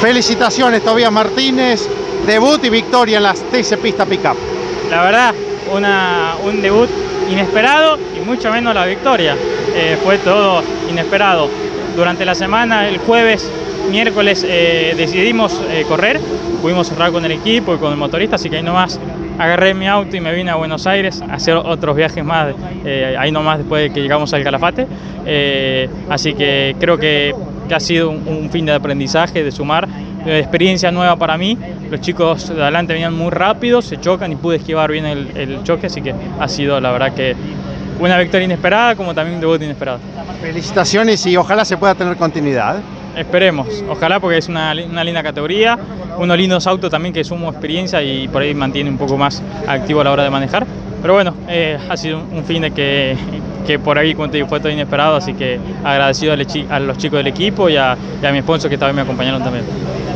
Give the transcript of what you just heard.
Felicitaciones Tobías Martínez, debut y victoria en las TC Pista Pickup. La verdad, una, un debut inesperado y mucho menos la victoria. Eh, fue todo inesperado. Durante la semana, el jueves, miércoles, eh, decidimos eh, correr. Pudimos cerrar con el equipo y con el motorista, así que ahí nomás agarré mi auto y me vine a Buenos Aires a hacer otros viajes más, eh, ahí nomás después de que llegamos al Calafate. Así que creo que, que ha sido un, un, fin de aprendizaje, de sumar, de experiencia nueva para mí. Los chicos de adelante venían muy rápido, se chocan y pude esquivar bien el, el choque, así que ha sido la verdad que una victoria inesperada como también un debut inesperado. Felicitaciones y ojalá se pueda tener continuidad. Esperemos, ojalá porque es una, una, linda categoría, unos lindos autos también que sumo experiencia y por ahí mantiene un poco más activo a la hora de manejar. Pero bueno, eh, ha sido un fin de que, que por ahí como te digo, fue todo inesperado, así que agradecido a los chicos del equipo y a, y a mi sponsor que también me acompañaron también.